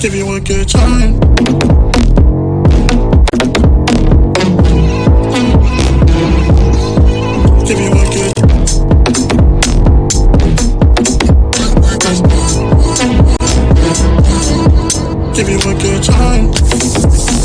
Give you one good time. Give you one good Give you a good time.